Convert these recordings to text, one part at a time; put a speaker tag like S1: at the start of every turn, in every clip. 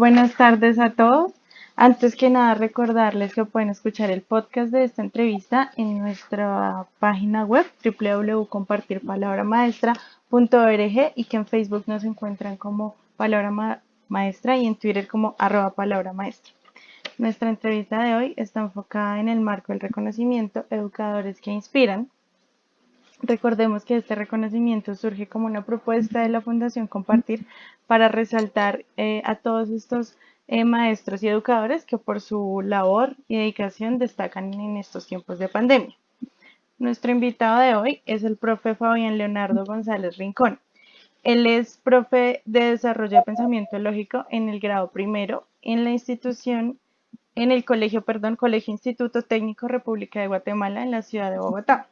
S1: Buenas tardes a todos. Antes que nada, recordarles que pueden escuchar el podcast de esta entrevista en nuestra página web www.compartirpalabramaestra.org y que en Facebook nos encuentran como Palabra Maestra y en Twitter como arroba Palabra Maestra. Nuestra entrevista de hoy está enfocada en el marco del reconocimiento Educadores que Inspiran, Recordemos que este reconocimiento surge como una propuesta de la Fundación Compartir para resaltar eh, a todos estos eh, maestros y educadores que por su labor y dedicación destacan en estos tiempos de pandemia. Nuestro invitado de hoy es el profe Fabián Leonardo González Rincón. Él es profe de desarrollo de pensamiento lógico en el grado primero en la institución, en el colegio, perdón, Colegio Instituto Técnico República de Guatemala en la ciudad de Bogotá.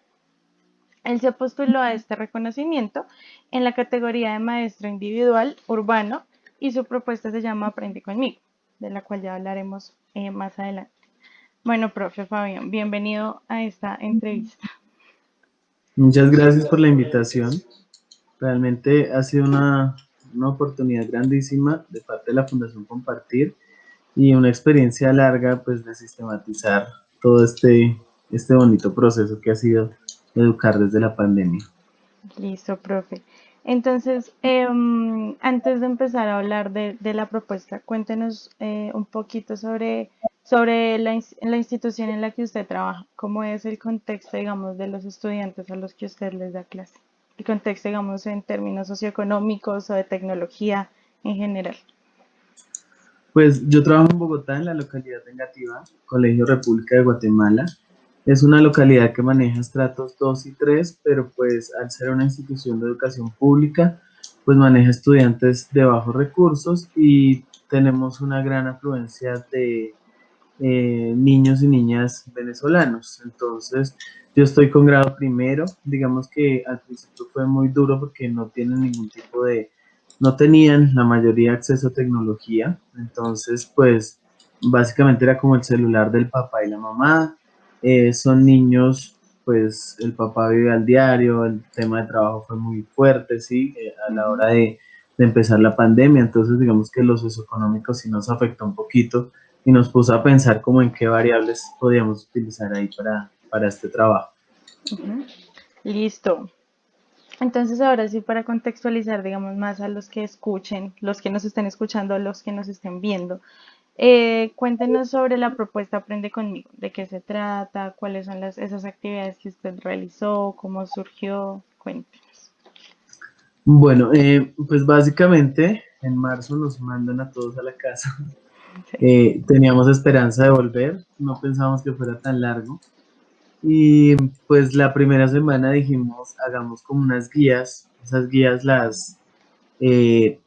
S1: Él se postuló a este reconocimiento en la categoría de maestro individual urbano y su propuesta se llama Aprende conmigo, de la cual ya hablaremos eh, más adelante. Bueno, profe Fabián, bienvenido a esta entrevista.
S2: Muchas gracias por la invitación. Realmente ha sido una, una oportunidad grandísima de parte de la Fundación Compartir y una experiencia larga pues de sistematizar todo este, este bonito proceso que ha sido educar desde la pandemia.
S1: Listo, profe. Entonces, em, antes de empezar a hablar de, la propuesta, cuéntenos eh, un poquito sobre, sobre la, la, institución en la que usted trabaja, cómo es el contexto, digamos, de los estudiantes a los que usted les da clase, el contexto, digamos, en términos socioeconómicos o de tecnología en general.
S2: Pues yo trabajo en Bogotá, en la localidad negativa, Colegio República de Guatemala, es una localidad que maneja estratos 2 y 3, pero pues al ser una institución de educación pública, pues maneja estudiantes de bajos recursos y tenemos una gran afluencia de eh, niños y niñas venezolanos. Entonces, yo estoy con grado primero, digamos que al principio fue muy duro porque no tienen ningún tipo de, no tenían la mayoría acceso a tecnología, entonces pues básicamente era como el celular del papá y la mamá, eh, son niños, pues el papá vive al diario, el tema de trabajo fue muy fuerte, ¿sí? Eh, a la hora de, empezar la pandemia, entonces digamos que los socioeconómicos sí nos afectó un poquito y nos puso a pensar como en qué variables podíamos utilizar ahí para, para este trabajo.
S1: Listo. Entonces ahora sí para contextualizar, digamos, más a los que escuchen, los que nos estén escuchando, los que nos estén viendo, eh, cuéntenos sobre la propuesta Aprende conmigo, de qué se trata, cuáles son las, esas actividades que usted realizó, cómo surgió, cuéntenos.
S2: Bueno, eh, pues básicamente en marzo nos mandan a todos a la casa. Eh, teníamos esperanza de volver, no pensábamos que fuera tan largo. Y pues la primera semana dijimos, hagamos como unas guías, esas guías las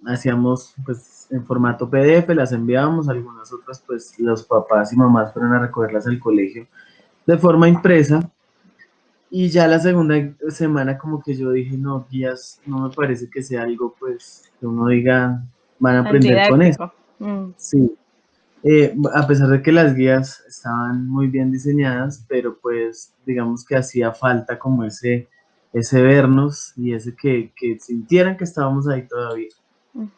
S2: hacíamos pues en formato PDF, las enviábamos, algunas otras pues los papás y mamás fueron a recogerlas al colegio de forma impresa. Y ya la segunda semana como que yo dije, no, guías, no me parece que sea algo pues que uno diga, van a aprender con eso. Mm. Sí. Eh, a pesar de que las guías estaban muy bien diseñadas, pero pues digamos que hacía falta como ese, ese vernos y ese que, que sintieran que estábamos ahí todavía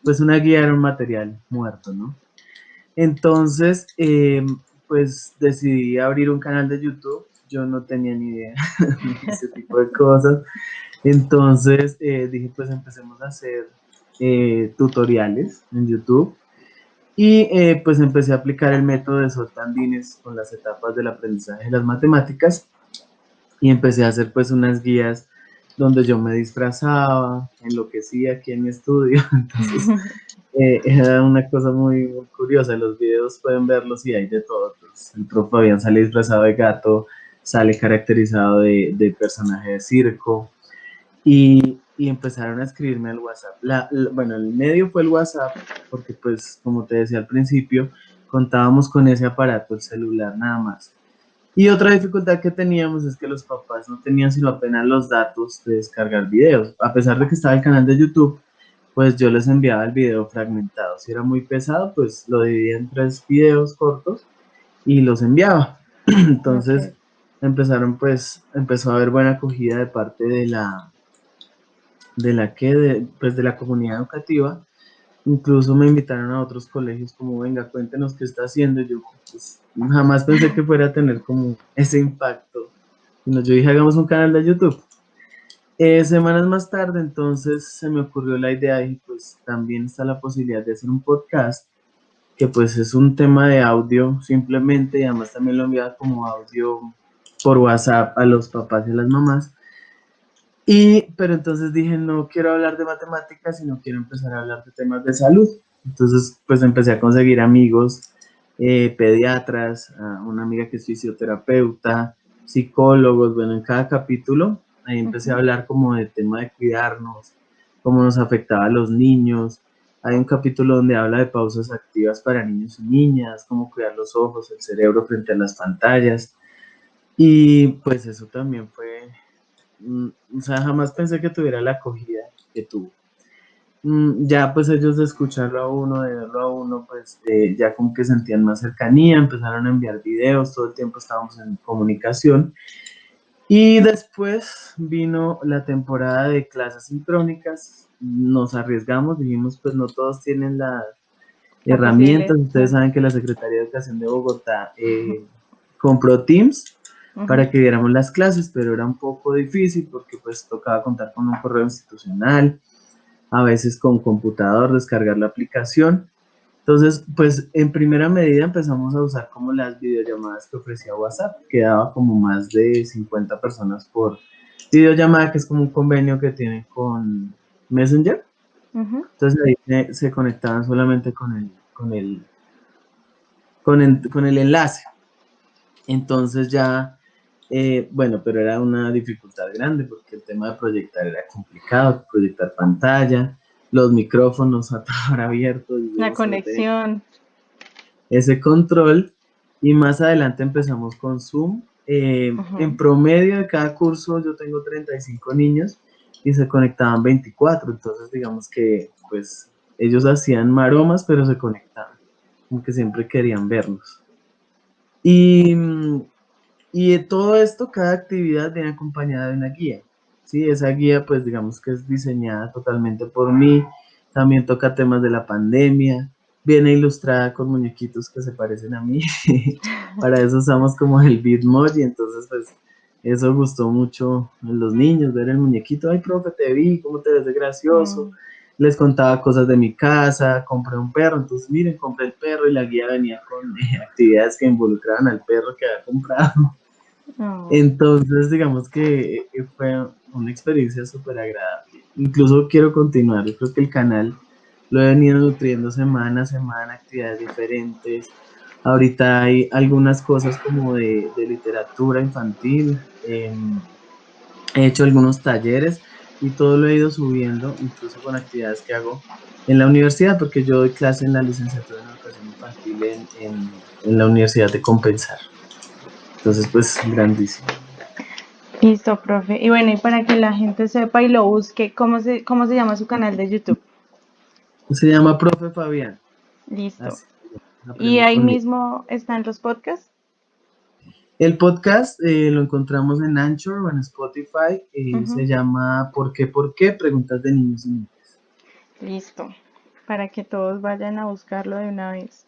S2: pues una guía era un material muerto, ¿no? Entonces, em, pues decidí abrir un canal de YouTube. Yo no tenía ni idea de ese tipo de cosas. Entonces eh, dije, pues empecemos a hacer eh, tutoriales en YouTube. Y eh, pues empecé a aplicar el método de Soltandines con las etapas del aprendizaje de las matemáticas. Y empecé a hacer pues unas guías donde yo me disfrazaba, enloquecía aquí en mi estudio. Entonces, eh, era una cosa muy, curiosa. Los videos pueden verlos y hay de todo. Pues, el profe Fabián sale disfrazado de gato, sale caracterizado de, personaje de circo. Y, empezaron a escribirme al WhatsApp. bueno, el medio fue el WhatsApp, porque pues, como te decía al principio, contábamos con ese aparato, el celular nada más. Y otra dificultad que teníamos es que los papás no tenían sino apenas los datos de descargar videos. A pesar de que estaba el canal de YouTube, pues yo les enviaba el video fragmentado. Si era muy pesado, pues lo dividía en tres videos cortos y los enviaba. Entonces empezaron pues, empezó a haber buena acogida de parte de la, de la que, pues de la comunidad educativa. Incluso me invitaron a otros colegios como, venga, cuéntenos qué está haciendo. yo pues, jamás pensé que fuera a tener como ese impacto. yo dije, hagamos un canal de YouTube. Eh, semanas más tarde, entonces se me ocurrió la idea y pues también está la posibilidad de hacer un podcast, que pues es un tema de audio simplemente y además también lo enviaba como audio por WhatsApp a los papás y a las mamás. Y, pero entonces dije, no quiero hablar de matemáticas, sino quiero empezar a hablar de temas de salud. Entonces, pues empecé a conseguir amigos, eh, pediatras, una amiga que es fisioterapeuta, psicólogos, bueno, en cada capítulo, ahí empecé a hablar como del tema de cuidarnos, cómo nos afectaba a los niños. Hay un capítulo donde habla de pausas activas para niños y niñas, cómo cuidar los ojos, el cerebro frente a las pantallas. Y pues eso también fue o sea, jamás pensé que tuviera la acogida que tuvo. Mm, ya pues ellos de escucharlo a uno, de verlo a uno, pues eh, ya como que sentían más cercanía, empezaron a enviar videos, todo el tiempo estábamos en comunicación. Y después vino la temporada de clases sincrónicas, nos arriesgamos, dijimos pues no todos tienen las herramientas, ustedes saben que la Secretaría de Educación de Bogotá eh, compró Teams, para que viéramos las clases, pero era un poco difícil porque pues tocaba contar con un correo institucional, a veces con computador, descargar la aplicación. Entonces, pues en primera medida empezamos a usar como las videollamadas que ofrecía WhatsApp, que daba como más de 50 personas por videollamada, que es como un convenio que tiene con Messenger. Entonces ahí se, conectaban solamente con el, con el, con el, con el enlace. Entonces ya eh, bueno, pero era una dificultad grande porque el tema de proyectar era complicado, proyectar pantalla, los micrófonos a abiertos.
S1: La conexión.
S2: Ese control. Y más adelante empezamos con Zoom. Eh, en promedio de cada curso yo tengo 35 niños y se conectaban 24. Entonces digamos que pues ellos hacían maromas, pero se conectaban. Como que siempre querían vernos. Y mm, y de todo esto, cada actividad viene acompañada de una guía. ¿sí? Esa guía, pues digamos que es diseñada totalmente por mí. También toca temas de la pandemia. Viene ilustrada con muñequitos que se parecen a mí. Para eso usamos como el Bitmoji. Entonces, pues eso gustó mucho a los niños, ver el muñequito. Ay, profe, te vi, cómo te ves de gracioso. Mm. Les contaba cosas de mi casa, compré un perro. Entonces, miren, compré el perro y la guía venía con eh, actividades que involucraban al perro que había comprado. Entonces, digamos que fue una experiencia súper agradable. Incluso quiero continuar. Yo creo que el canal lo he venido nutriendo semana a semana, actividades diferentes. Ahorita hay algunas cosas como de, literatura infantil. Em, he hecho algunos talleres y todo lo he ido subiendo, incluso con actividades que hago en la universidad, porque yo doy clase en la licenciatura en educación infantil en, en la Universidad de Compensar. Entonces, pues, grandísimo.
S1: Listo, profe. Y bueno, y para que la gente sepa y lo busque, ¿cómo se, cómo se llama su canal de YouTube?
S2: Se llama Profe Fabián.
S1: Listo. ¿Y ahí mismo están los podcasts?
S2: El podcast eh, lo encontramos en Anchor o en Spotify. Eh, se llama ¿Por qué? ¿Por qué? Preguntas de niños y niñas.
S1: Listo. Para que todos vayan a buscarlo de una vez.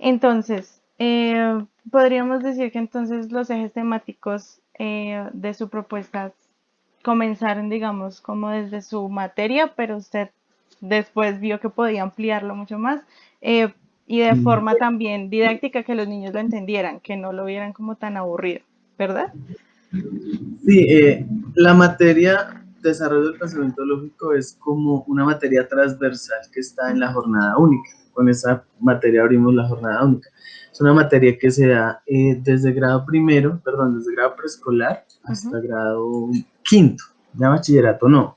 S1: Entonces, eh, podríamos decir que entonces los ejes temáticos eh, de su propuesta comenzaron, digamos, como desde su materia, pero usted después vio que podía ampliarlo mucho más eh, y de forma también didáctica que los niños lo entendieran, que no lo vieran como tan aburrido, ¿verdad?
S2: Sí, eh, la materia desarrollo del pensamiento lógico es como una materia transversal que está en la jornada única. Con esa materia abrimos la jornada única. Es una materia que se da eh, desde grado primero, perdón, desde grado preescolar hasta grado quinto, ya bachillerato no.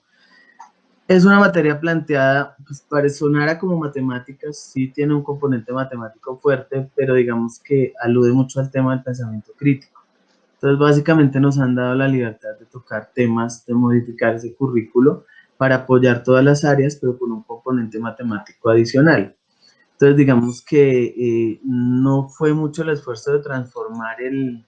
S2: Es una materia planteada, pues para sonar como matemáticas, sí tiene un componente matemático fuerte, pero digamos que alude mucho al tema del pensamiento crítico. Entonces, básicamente nos han dado la libertad de tocar temas, de modificar ese currículo para apoyar todas las áreas, pero con un componente matemático adicional. Entonces, digamos que eh, no fue mucho el esfuerzo de transformar el,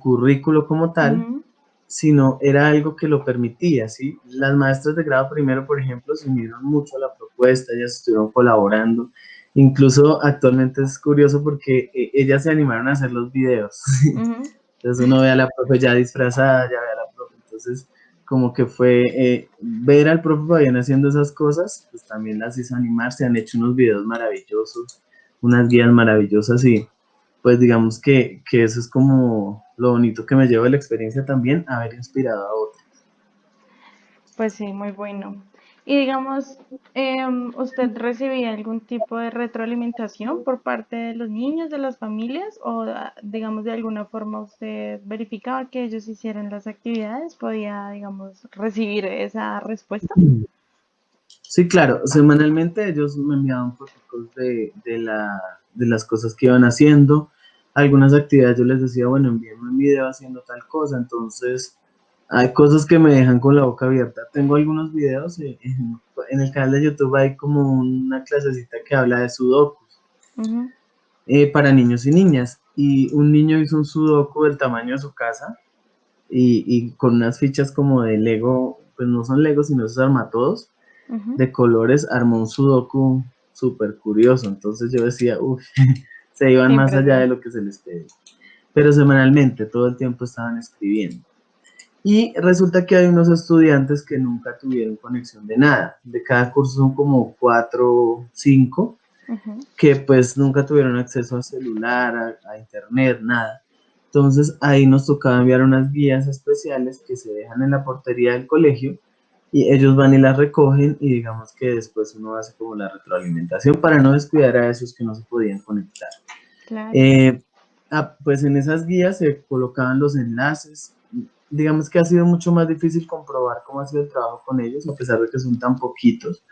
S2: currículo como tal, sino era algo que lo permitía, ¿sí? Las maestras de grado primero, por ejemplo, se unieron mucho a la propuesta, ellas estuvieron colaborando, incluso actualmente es curioso porque eh, ellas se animaron a hacer los videos, entonces uno ve a la profe ya disfrazada, ya ve a la profe, entonces como que fue eh, ver al profe Fabián haciendo esas cosas, pues también las hizo animar, se han hecho unos videos maravillosos, unas guías maravillosas y pues digamos que, que eso es como lo bonito que me llevo de la experiencia también, haber inspirado a otros.
S1: Pues sí, muy bueno. Y digamos, em, ¿usted recibía algún tipo de retroalimentación por parte de los niños, de las familias? ¿O digamos de alguna forma usted verificaba que ellos hicieran las actividades? ¿Podía, digamos, recibir esa respuesta?
S2: Sí, claro. Semanalmente ellos me enviaban fotos de, de, la, de las cosas que iban haciendo algunas actividades yo les decía, bueno, envíenme un video haciendo tal cosa, entonces hay cosas que me dejan con la boca abierta. Tengo algunos videos, en, el canal de YouTube hay como una clasecita que habla de sudokus eh, para niños y niñas, y un niño hizo un sudoku del tamaño de su casa, y, con unas fichas como de Lego, pues no son Lego, sino esos armatodos, de colores, armó un sudoku súper curioso, entonces yo decía, uff, se iban más allá de lo que se les pedía. Pero semanalmente, todo el tiempo estaban escribiendo. Y resulta que hay unos estudiantes que nunca tuvieron conexión de nada. De cada curso son como cuatro, cinco, que pues nunca tuvieron acceso a celular, a, internet, nada. Entonces ahí nos tocaba enviar unas guías especiales que se dejan en la portería del colegio y ellos van y las recogen y digamos que después uno hace como la retroalimentación para no descuidar a esos que no se podían conectar. Eh, ah, pues en esas guías se colocaban los enlaces. Digamos que ha sido mucho más difícil comprobar cómo ha sido el trabajo con ellos, a pesar de que son tan poquitos,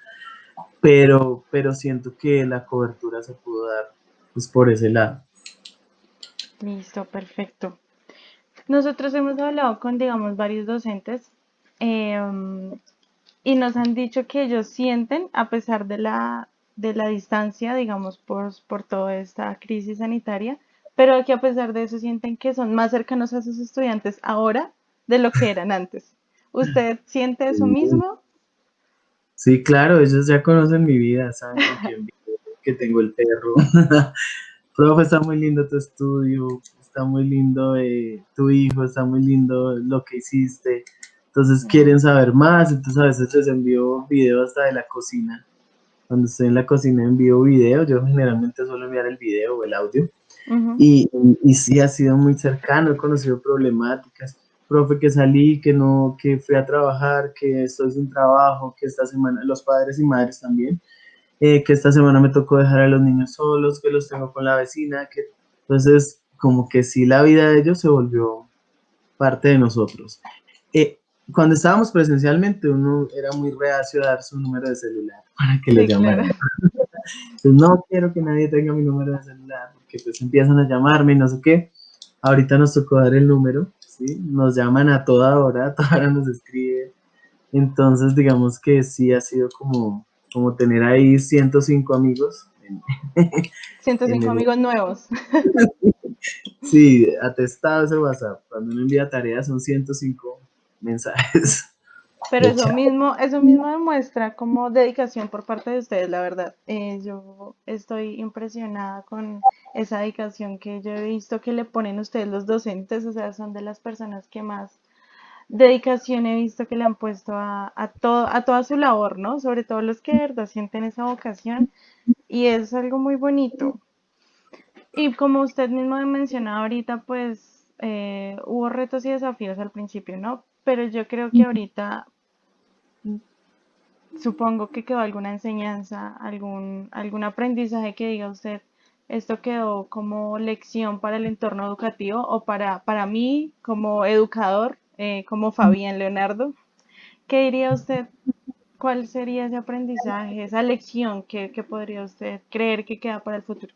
S2: pero, pero siento que la cobertura se pudo dar pues, por ese lado.
S1: Listo, perfecto. Nosotros hemos hablado con, digamos, varios docentes em, y nos han dicho que ellos sienten, a pesar de la, de la distancia, digamos, por, por toda esta crisis sanitaria, pero que a pesar de eso sienten que son más cercanos a sus estudiantes ahora de lo que eran antes. ¿Usted siente eso mismo?
S2: Sí, claro, ellos ya conocen mi vida, saben que tengo el perro. Profe, está muy lindo tu estudio, está muy lindo eh, tu hijo, está muy lindo lo que hiciste. Entonces quieren saber más, entonces a veces les envío videos hasta de la cocina. Cuando estoy en la cocina envío videos, yo generalmente suelo enviar el video o el audio. y, y, sí ha sido muy cercano, he conocido problemáticas. Profe, que salí, que no, que fui a trabajar, que estoy sin trabajo, que esta semana, los padres y madres también, eh, que esta semana me tocó dejar a los niños solos, que los tengo con la vecina, que entonces como que sí la vida de ellos se volvió parte de nosotros. Eh, cuando estábamos presencialmente, uno era muy reacio a dar su número de celular para que le llamaran. Pues no quiero que nadie tenga mi número de celular, porque pues empiezan a llamarme y no sé qué. Ahorita nos tocó dar el número, ¿sí? Nos llaman a toda hora, a toda hora nos escribe. Entonces, digamos que sí ha sido como, como tener ahí 105 amigos.
S1: 105 amigos nuevos.
S2: sí, atestado ese WhatsApp. Cuando uno envía tareas son 105 mensajes.
S1: Pero eso mismo, eso mismo demuestra como dedicación por parte de ustedes, la verdad. Eh, yo estoy impresionada con esa dedicación que yo he visto que le ponen ustedes los docentes, o sea, son de las personas que más dedicación he visto que le han puesto a, a, todo, a toda su labor, ¿no? Sobre todo los que de verdad sienten esa vocación y es algo muy bonito. Y como usted mismo mencionado ahorita, pues eh, hubo retos y desafíos al principio, ¿no? Pero yo creo que ahorita supongo que quedó alguna enseñanza, algún, algún aprendizaje que diga usted, esto quedó como lección para el entorno educativo o para, para mí como educador, eh, como Fabián Leonardo. ¿Qué diría usted? ¿Cuál sería ese aprendizaje, esa lección que, podría usted creer que queda para el futuro?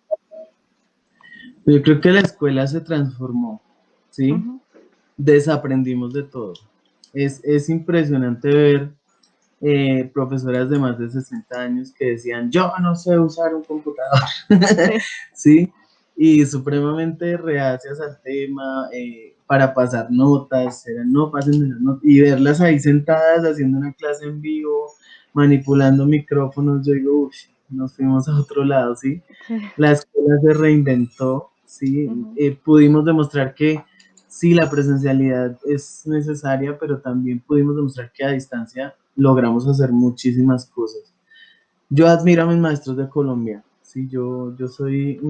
S2: Yo creo que la escuela se transformó, ¿sí? Desaprendimos de todo es, impresionante ver eh, profesoras de más de 60 años que decían, yo no sé usar un computador, ¿sí? Y supremamente reacias al tema, eh, para pasar notas, eran no pasen las notas, y verlas ahí sentadas haciendo una clase en vivo, manipulando micrófonos, yo digo, uff, nos fuimos a otro lado, ¿sí? La escuela se reinventó, ¿sí? Eh, pudimos demostrar que sí, la presencialidad es necesaria, pero también pudimos demostrar que a distancia logramos hacer muchísimas cosas. Yo admiro a mis maestros de Colombia, ¿sí? Yo, yo soy,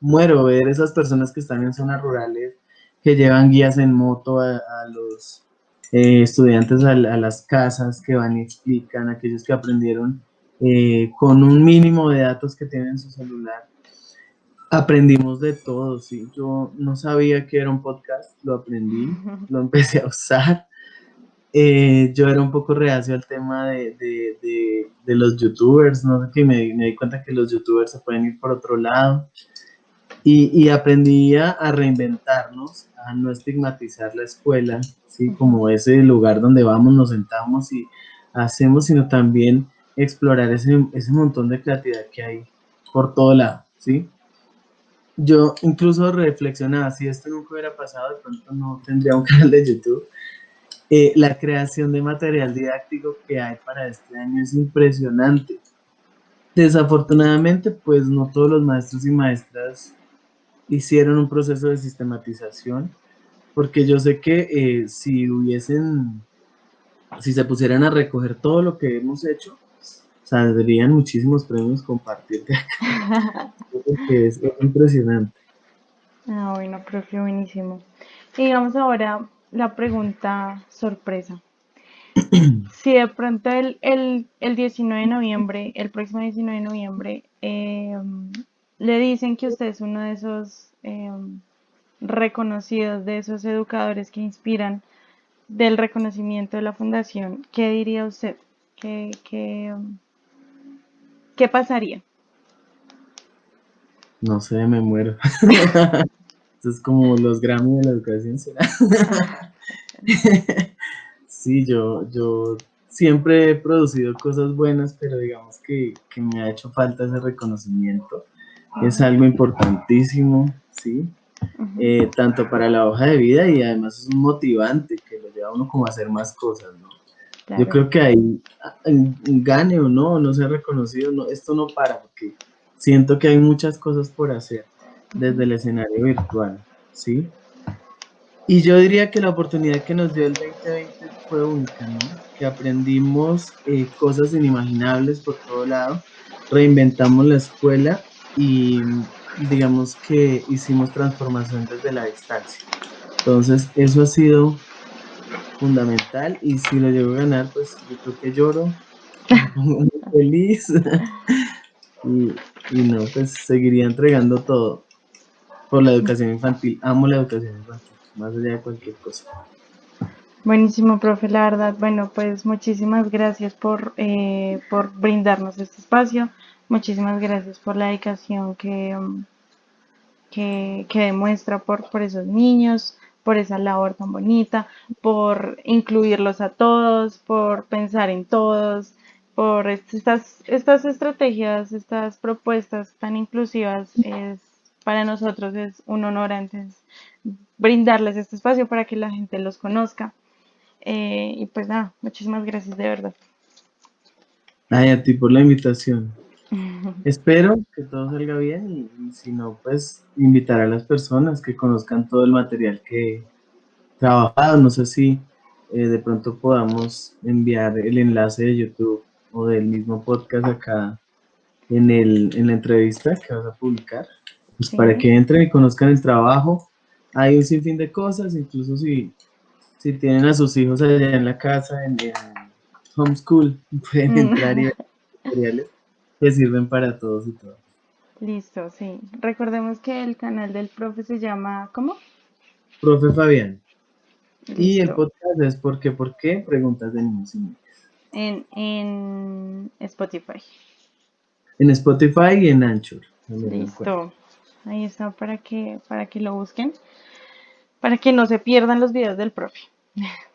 S2: muero ver esas personas que están en zonas rurales, que llevan guías en moto a, los eh, estudiantes a, las casas, que van y explican, aquellos que aprendieron eh, con un mínimo de datos que tienen en su celular. Aprendimos de todo, sí. Yo no sabía que era un podcast, lo aprendí, lo empecé a usar. Eh, yo era un poco reacio al tema de, de, de, los youtubers, no sé qué, me, me di cuenta que los youtubers se pueden ir por otro lado. Y, y aprendí a, reinventarnos, a no estigmatizar la escuela, ¿sí? como ese lugar donde vamos, nos sentamos y hacemos, sino también explorar ese, ese montón de creatividad que hay por todo lado. ¿sí? Yo incluso reflexionaba, si esto nunca hubiera pasado, de pronto no tendría un canal de YouTube. Eh, la creación de material didáctico que hay para este año es impresionante. Desafortunadamente, pues no todos los maestros y maestras hicieron un proceso de sistematización, porque yo sé que eh, si hubiesen, si se pusieran a recoger todo lo que hemos hecho, saldrían muchísimos premios compartir de acá. es, impresionante.
S1: Ah, bueno, profe, buenísimo. Y vamos ahora la pregunta sorpresa. si de pronto el, el, el, 19 de noviembre, el próximo 19 de noviembre, eh, le dicen que usted es uno de esos em, reconocidos, de esos educadores que inspiran del reconocimiento de la fundación, ¿qué diría usted? ¿Qué, qué, em, qué pasaría?
S2: No sé, me muero. Esto es como los Grammy de la educación, ¿será? sí, yo, yo siempre he producido cosas buenas, pero digamos que, que me ha hecho falta ese reconocimiento es algo importantísimo, ¿sí? Eh, tanto para la hoja de vida y además es un motivante que lo lleva a uno como a hacer más cosas, ¿no? Yo creo que ahí, gane o no, no sea reconocido, no, esto no para, porque siento que hay muchas cosas por hacer desde el escenario virtual, ¿sí? Y yo diría que la oportunidad que nos dio el 2020 fue única, ¿no? Que aprendimos eh, cosas inimaginables por todo lado, reinventamos la escuela y digamos que hicimos transformación desde la distancia. Entonces, eso ha sido fundamental y si lo llego a ganar, pues yo creo que lloro, muy feliz y, y, no, pues seguiría entregando todo por la educación infantil. Amo la educación infantil, más allá de cualquier cosa.
S1: Buenísimo, profe, la verdad. Bueno, pues muchísimas gracias por, eh, por brindarnos este espacio. Muchísimas gracias por la dedicación que, um, que, demuestra por, por esos niños, por esa labor tan bonita, por incluirlos a todos, por pensar en todos, por estas, estas estrategias, estas propuestas tan inclusivas. Es, para nosotros es un honor antes brindarles este espacio para que la gente los conozca. Eh, y pues nada, muchísimas gracias de verdad.
S2: Ay, a ti por la invitación. Espero que todo salga bien y, si no, pues invitar a las personas que conozcan todo el material que he trabajado. No sé si eh, de pronto podamos enviar el enlace de YouTube o del mismo podcast acá en, el, en la entrevista que vas a publicar, pues para que entren y conozcan el trabajo. Hay un sinfín de cosas, incluso si, si tienen a sus hijos allá en la casa, en, en homeschool, pueden entrar y ver materiales que sirven para todos y todas.
S1: Listo, sí. Recordemos que el canal del profe se llama, ¿cómo?
S2: Profe Fabián. Y el podcast es ¿Por qué? ¿Por qué? Preguntas de niños y niñas.
S1: En, en Spotify.
S2: En Spotify y en Anchor.
S1: Listo. Ahí está para que, para que lo busquen. Para que no se pierdan los videos del profe.